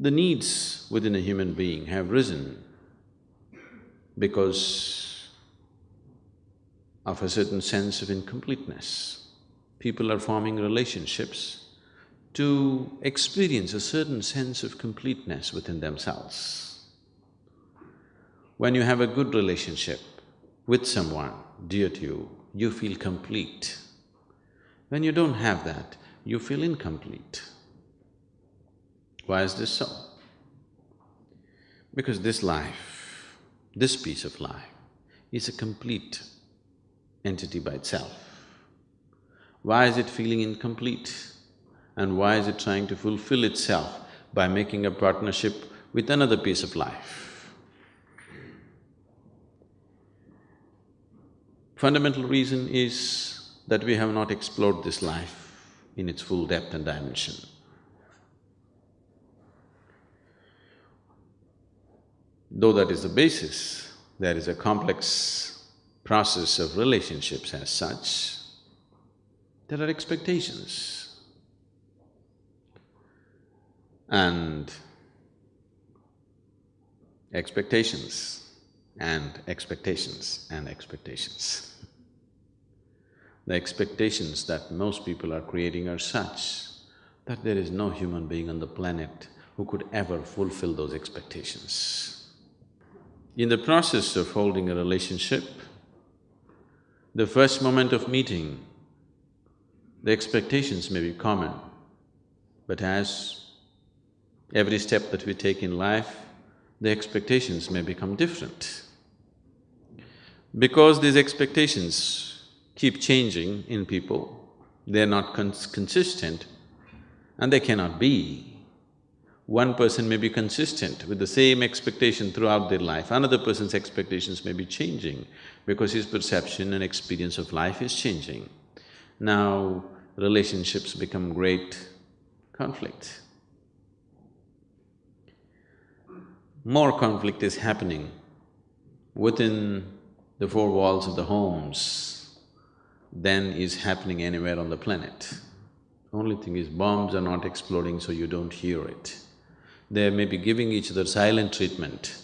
The needs within a human being have risen because of a certain sense of incompleteness. People are forming relationships to experience a certain sense of completeness within themselves. When you have a good relationship with someone dear to you, you feel complete. When you don't have that, you feel incomplete. Why is this so? Because this life, this piece of life, is a complete entity by itself. Why is it feeling incomplete? And why is it trying to fulfill itself by making a partnership with another piece of life? Fundamental reason is that we have not explored this life in its full depth and dimension. Though that is the basis, there is a complex process of relationships as such. There are expectations. And expectations and expectations and expectations. The expectations that most people are creating are such that there is no human being on the planet who could ever fulfill those expectations. In the process of holding a relationship, the first moment of meeting, the expectations may be common, but as every step that we take in life, the expectations may become different. Because these expectations keep changing in people, they're not cons consistent and they cannot be one person may be consistent with the same expectation throughout their life, another person's expectations may be changing because his perception and experience of life is changing. Now, relationships become great conflict. More conflict is happening within the four walls of the homes than is happening anywhere on the planet. Only thing is bombs are not exploding so you don't hear it they may be giving each other silent treatment.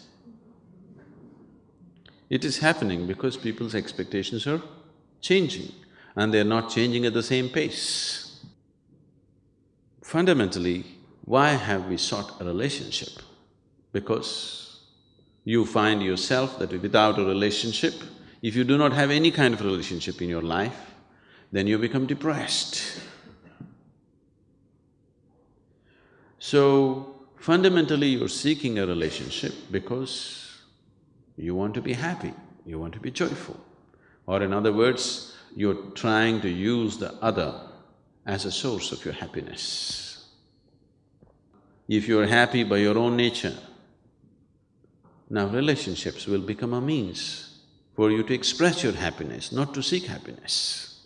It is happening because people's expectations are changing and they're not changing at the same pace. Fundamentally, why have we sought a relationship? Because you find yourself that without a relationship, if you do not have any kind of relationship in your life, then you become depressed. So, Fundamentally, you're seeking a relationship because you want to be happy, you want to be joyful. Or in other words, you're trying to use the other as a source of your happiness. If you're happy by your own nature, now relationships will become a means for you to express your happiness, not to seek happiness.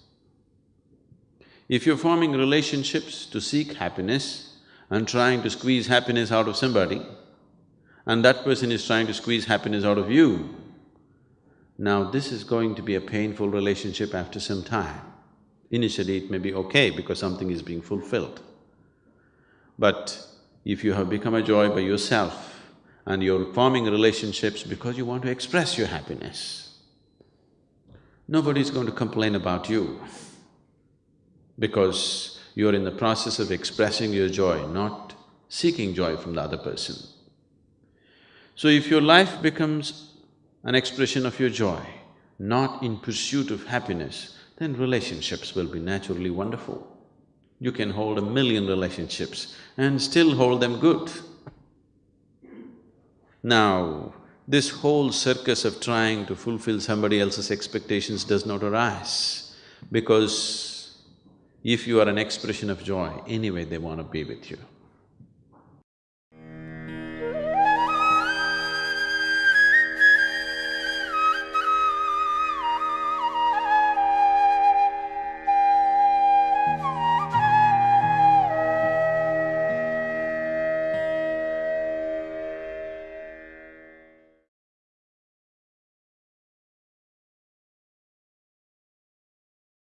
If you're forming relationships to seek happiness, and trying to squeeze happiness out of somebody, and that person is trying to squeeze happiness out of you, now this is going to be a painful relationship after some time. Initially it may be okay because something is being fulfilled. But if you have become a joy by yourself and you're forming relationships because you want to express your happiness, nobody is going to complain about you because you're in the process of expressing your joy, not seeking joy from the other person. So if your life becomes an expression of your joy, not in pursuit of happiness, then relationships will be naturally wonderful. You can hold a million relationships and still hold them good. Now, this whole circus of trying to fulfill somebody else's expectations does not arise because if you are an expression of joy, anyway they want to be with you.